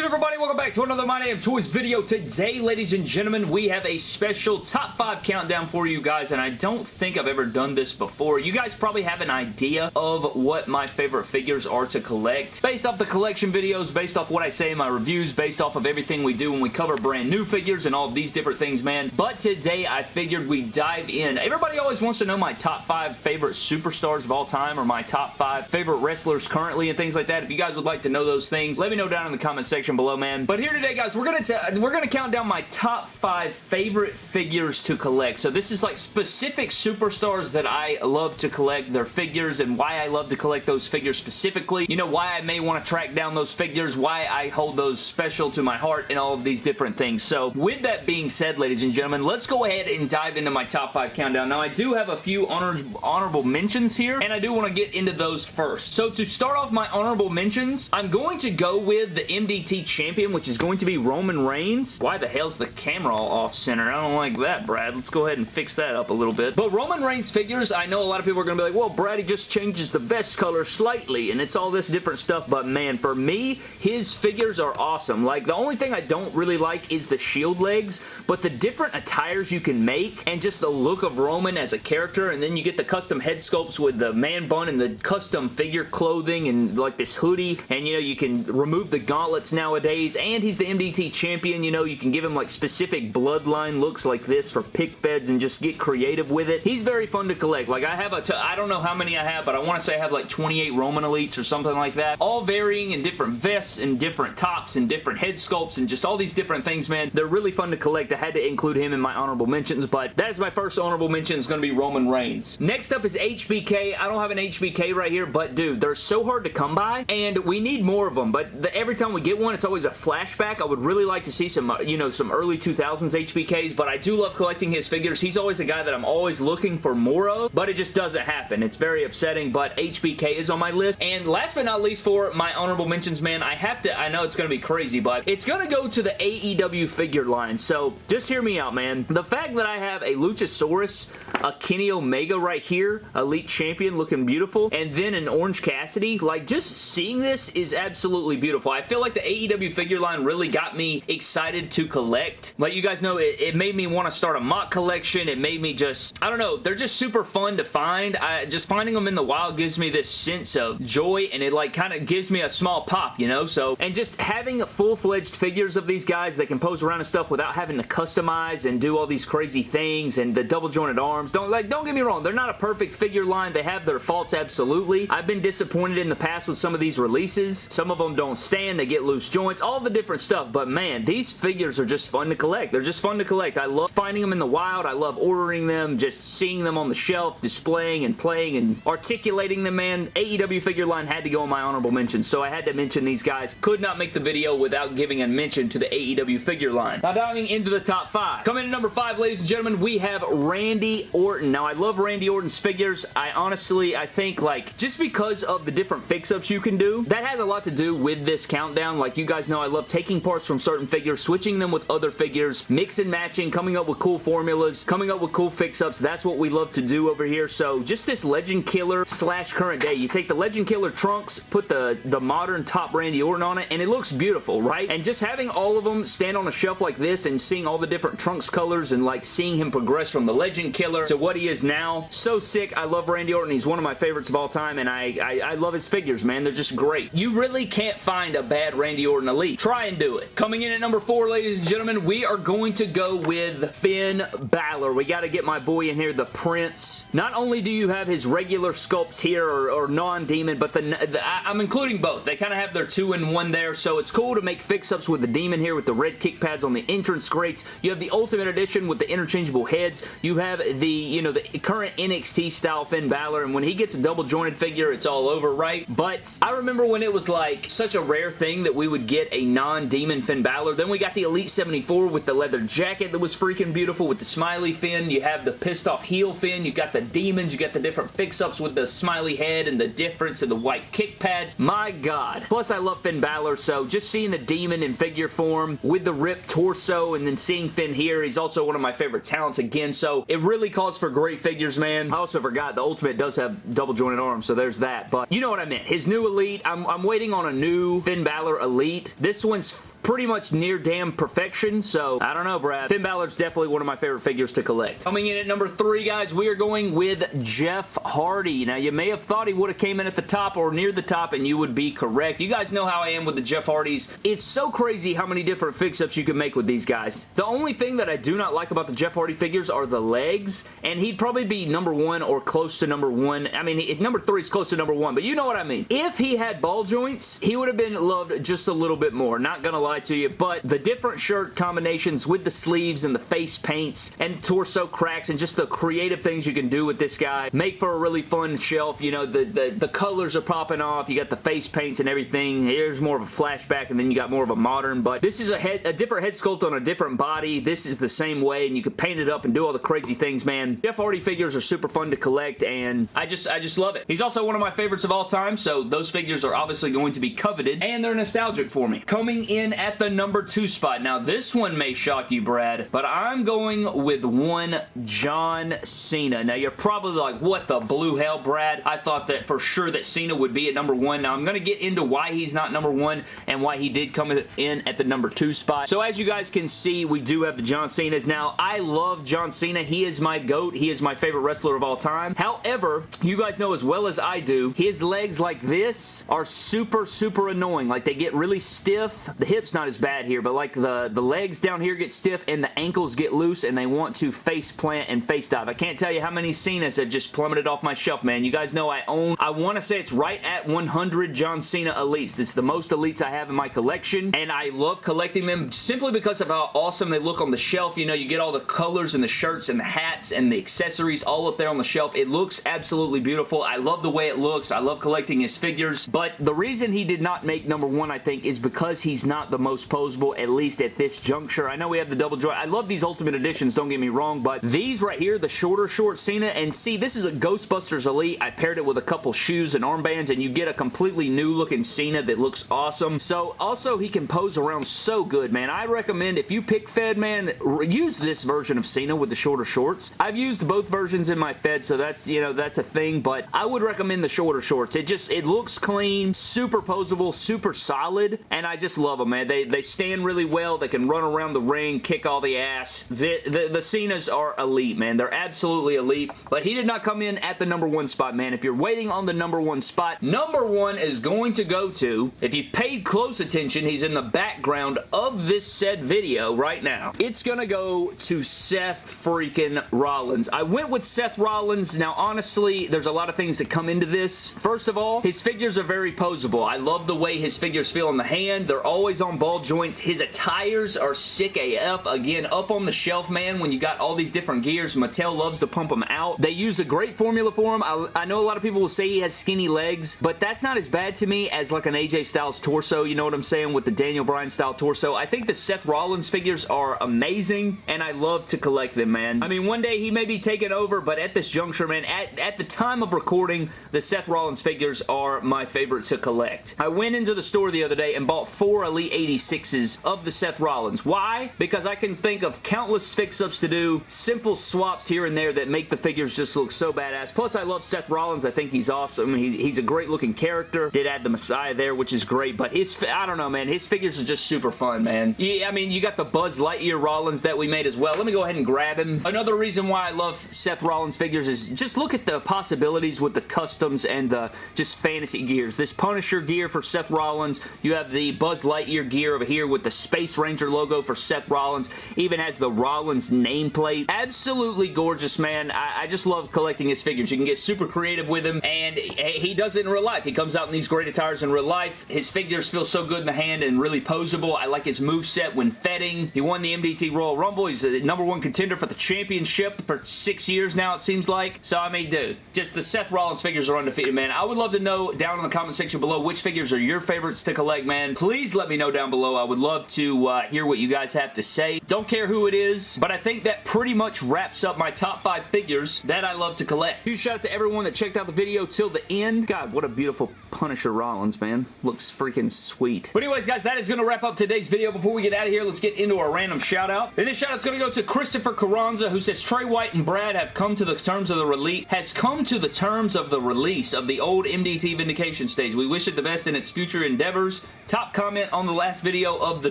good everybody? Welcome back to another My Damn Toys video. Today, ladies and gentlemen, we have a special top 5 countdown for you guys, and I don't think I've ever done this before. You guys probably have an idea of what my favorite figures are to collect. Based off the collection videos, based off what I say in my reviews, based off of everything we do when we cover brand new figures and all of these different things, man. But today, I figured we dive in. Everybody always wants to know my top 5 favorite superstars of all time or my top 5 favorite wrestlers currently and things like that. If you guys would like to know those things, let me know down in the comment section section below, man. But here today, guys, we're gonna we're gonna count down my top five favorite figures to collect. So this is like specific superstars that I love to collect, their figures, and why I love to collect those figures specifically. You know, why I may want to track down those figures, why I hold those special to my heart, and all of these different things. So with that being said, ladies and gentlemen, let's go ahead and dive into my top five countdown. Now, I do have a few honor honorable mentions here, and I do want to get into those first. So to start off my honorable mentions, I'm going to go with the MDT Champion, which is going to be Roman Reigns. Why the hell's the camera all off-center? I don't like that, Brad. Let's go ahead and fix that up a little bit. But Roman Reigns figures, I know a lot of people are going to be like, well, Brad, he just changes the vest color slightly, and it's all this different stuff, but man, for me, his figures are awesome. Like, the only thing I don't really like is the shield legs, but the different attires you can make, and just the look of Roman as a character, and then you get the custom head sculpts with the man bun and the custom figure clothing, and like this hoodie, and you know, you can remove the gauntlets now nowadays, and he's the MDT champion. You know, you can give him like specific bloodline looks like this for pick feds and just get creative with it. He's very fun to collect. Like I have a, t I don't know how many I have, but I want to say I have like 28 Roman Elites or something like that. All varying in different vests and different tops and different head sculpts and just all these different things, man. They're really fun to collect. I had to include him in my honorable mentions, but that is my first honorable mention is going to be Roman Reigns. Next up is HBK. I don't have an HBK right here, but dude, they're so hard to come by, and we need more of them, but the, every time we get one, it's always a flashback. I would really like to see some, uh, you know, some early 2000s HBKs, but I do love collecting his figures. He's always a guy that I'm always looking for more of, but it just doesn't happen. It's very upsetting, but HBK is on my list. And last but not least for my honorable mentions, man, I have to, I know it's going to be crazy, but it's going to go to the AEW figure line. So just hear me out, man. The fact that I have a Luchasaurus, a Kenny Omega right here, Elite Champion looking beautiful, and then an Orange Cassidy, like just seeing this is absolutely beautiful. I feel like the AEW AEW figure line really got me excited to collect. Like you guys know, it, it made me want to start a MOC collection. It made me just, I don't know, they're just super fun to find. I, just finding them in the wild gives me this sense of joy and it like kind of gives me a small pop, you know? So, and just having full-fledged figures of these guys that can pose around and stuff without having to customize and do all these crazy things and the double jointed arms. Don't, like, don't get me wrong, they're not a perfect figure line. They have their faults, absolutely. I've been disappointed in the past with some of these releases. Some of them don't stand. They get loose joints, all the different stuff. But man, these figures are just fun to collect. They're just fun to collect. I love finding them in the wild. I love ordering them, just seeing them on the shelf, displaying and playing and articulating them, man. AEW figure line had to go in my honorable mentions, so I had to mention these guys. Could not make the video without giving a mention to the AEW figure line. Now diving into the top five. Coming in number five, ladies and gentlemen, we have Randy Orton. Now, I love Randy Orton's figures. I honestly, I think, like, just because of the different fix-ups you can do, that has a lot to do with this countdown. Like, you guys know I love taking parts from certain figures, switching them with other figures, mix and matching, coming up with cool formulas, coming up with cool fix-ups. That's what we love to do over here. So just this Legend Killer slash current day. You take the Legend Killer trunks, put the, the modern top Randy Orton on it, and it looks beautiful, right? And just having all of them stand on a shelf like this and seeing all the different trunks colors and like seeing him progress from the Legend Killer to what he is now. So sick. I love Randy Orton. He's one of my favorites of all time, and I, I, I love his figures, man. They're just great. You really can't find a bad Randy Orton Elite. Try and do it. Coming in at number four, ladies and gentlemen, we are going to go with Finn Balor. We got to get my boy in here, the Prince. Not only do you have his regular sculpts here, or, or non-demon, but the, the, I'm including both. They kind of have their two-in-one there, so it's cool to make fix-ups with the demon here with the red kick pads on the entrance grates. You have the Ultimate Edition with the interchangeable heads. You have the, you know, the current NXT style Finn Balor, and when he gets a double jointed figure, it's all over, right? But I remember when it was like such a rare thing that we would get a non non-demon Finn Balor. Then we got the Elite 74 with the leather jacket that was freaking beautiful with the smiley Finn. You have the pissed off heel Finn. You got the demons. You got the different fix-ups with the smiley head and the difference and the white kick pads. My God. Plus, I love Finn Balor, so just seeing the demon in figure form with the ripped torso and then seeing Finn here, he's also one of my favorite talents again, so it really calls for great figures, man. I also forgot the Ultimate does have double jointed arms, so there's that, but you know what I meant. His new Elite, I'm, I'm waiting on a new Finn Balor Elite. This one's pretty much near damn perfection, so I don't know, Brad. Finn Balor's definitely one of my favorite figures to collect. Coming in at number three, guys, we are going with Jeff Hardy. Now, you may have thought he would have came in at the top or near the top, and you would be correct. You guys know how I am with the Jeff Hardys. It's so crazy how many different fix-ups you can make with these guys. The only thing that I do not like about the Jeff Hardy figures are the legs, and he'd probably be number one or close to number one. I mean, number three is close to number one, but you know what I mean. If he had ball joints, he would have been loved just a little bit more. Not gonna lie to you, but the different shirt combinations with the sleeves and the face paints and torso cracks and just the creative things you can do with this guy make for a really fun shelf. You know, the, the, the colors are popping off. You got the face paints and everything. Here's more of a flashback and then you got more of a modern, but this is a head, a different head sculpt on a different body. This is the same way and you can paint it up and do all the crazy things, man. Jeff Hardy figures are super fun to collect and I just, I just love it. He's also one of my favorites of all time, so those figures are obviously going to be coveted and they're nostalgic for me. Coming in at the number two spot. Now, this one may shock you, Brad, but I'm going with one John Cena. Now, you're probably like, what the blue hell, Brad? I thought that for sure that Cena would be at number one. Now, I'm going to get into why he's not number one and why he did come in at the number two spot. So, as you guys can see, we do have the John Cenas. Now, I love John Cena. He is my GOAT. He is my favorite wrestler of all time. However, you guys know as well as I do, his legs like this are super, super annoying. Like, they get really stiff. The hip's not as bad here, but like the, the legs down here get stiff and the ankles get loose and they want to face plant and face dive. I can't tell you how many Cenas have just plummeted off my shelf, man. You guys know I own, I want to say it's right at 100 John Cena Elites. It's the most Elites I have in my collection and I love collecting them simply because of how awesome they look on the shelf. You know, you get all the colors and the shirts and the hats and the accessories all up there on the shelf. It looks absolutely beautiful. I love the way it looks. I love collecting his figures, but the reason he did not make number one, I think, is because he's not the most posable, at least at this juncture. I know we have the double joint. I love these Ultimate Editions, don't get me wrong, but these right here, the shorter short Cena, and see, this is a Ghostbusters Elite. I paired it with a couple shoes and armbands, and you get a completely new looking Cena that looks awesome. So, also, he can pose around so good, man. I recommend if you pick Fed, man, use this version of Cena with the shorter shorts. I've used both versions in my Fed, so that's, you know, that's a thing, but I would recommend the shorter shorts. It just, it looks clean, super posable, super solid, and I just love them, man. They, they stand really well. They can run around the ring, kick all the ass. The, the, the Cenas are elite, man. They're absolutely elite, but he did not come in at the number one spot, man. If you're waiting on the number one spot, number one is going to go to, if you paid close attention, he's in the background of this said video right now. It's going to go to Seth freaking Rollins. I went with Seth Rollins. Now, honestly, there's a lot of things that come into this. First of all, his figures are very posable. I love the way his figures feel in the hand. They're always on ball joints. His attires are sick AF. Again, up on the shelf, man, when you got all these different gears, Mattel loves to pump them out. They use a great formula for him. I, I know a lot of people will say he has skinny legs, but that's not as bad to me as like an AJ Styles torso, you know what I'm saying, with the Daniel Bryan style torso. I think the Seth Rollins figures are amazing, and I love to collect them, man. I mean, one day he may be taken over, but at this juncture, man, at, at the time of recording, the Seth Rollins figures are my favorite to collect. I went into the store the other day and bought four Elite 86s of the Seth Rollins. Why? Because I can think of countless fix-ups to do, simple swaps here and there that make the figures just look so badass. Plus, I love Seth Rollins. I think he's awesome. He, he's a great looking character. Did add the Messiah there, which is great, but his, I don't know, man. His figures are just super fun, man. Yeah, I mean, you got the Buzz Lightyear Rollins that we made as well. Let me go ahead and grab him. Another reason why I love Seth Rollins figures is just look at the possibilities with the customs and the just fantasy gears. This Punisher gear for Seth Rollins. You have the Buzz Lightyear gear over here with the Space Ranger logo for Seth Rollins. Even has the Rollins nameplate. Absolutely gorgeous, man. I, I just love collecting his figures. You can get super creative with him, and he does it in real life. He comes out in these great attires in real life. His figures feel so good in the hand and really posable. I like his move set when fedding. He won the MDT Royal Rumble. He's the number one contender for the championship for six years now, it seems like. So, I mean, dude, just the Seth Rollins figures are undefeated, man. I would love to know down in the comment section below which figures are your favorites to collect, man. Please let me know down below. I would love to uh, hear what you guys have to say. Don't care who it is, but I think that pretty much wraps up my top five figures that I love to collect. Huge shout out to everyone that checked out the video till the end. God, what a beautiful Punisher Rollins, man. Looks freaking sweet. But anyways, guys, that is going to wrap up today's video. Before we get out of here, let's get into our random shout out. And this shout out's going to go to Christopher Carranza, who says Trey White and Brad have come to the terms of the release has come to the terms of the release of the old MDT Vindication stage. We wish it the best in its future endeavors. Top comment on the last last video of the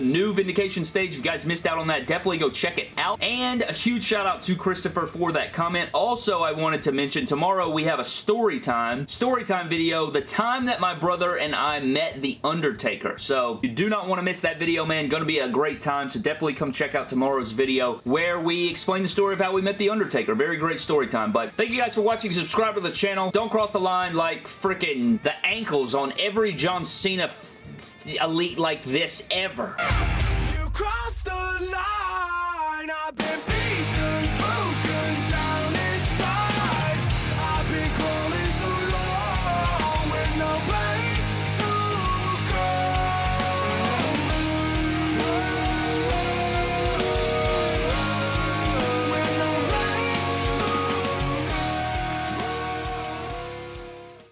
new Vindication stage. If you guys missed out on that, definitely go check it out. And a huge shout out to Christopher for that comment. Also, I wanted to mention tomorrow we have a story time, story time video, the time that my brother and I met The Undertaker. So you do not want to miss that video, man. Going to be a great time, so definitely come check out tomorrow's video where we explain the story of how we met The Undertaker. Very great story time. But thank you guys for watching. Subscribe to the channel. Don't cross the line like freaking the ankles on every John Cena elite like this ever.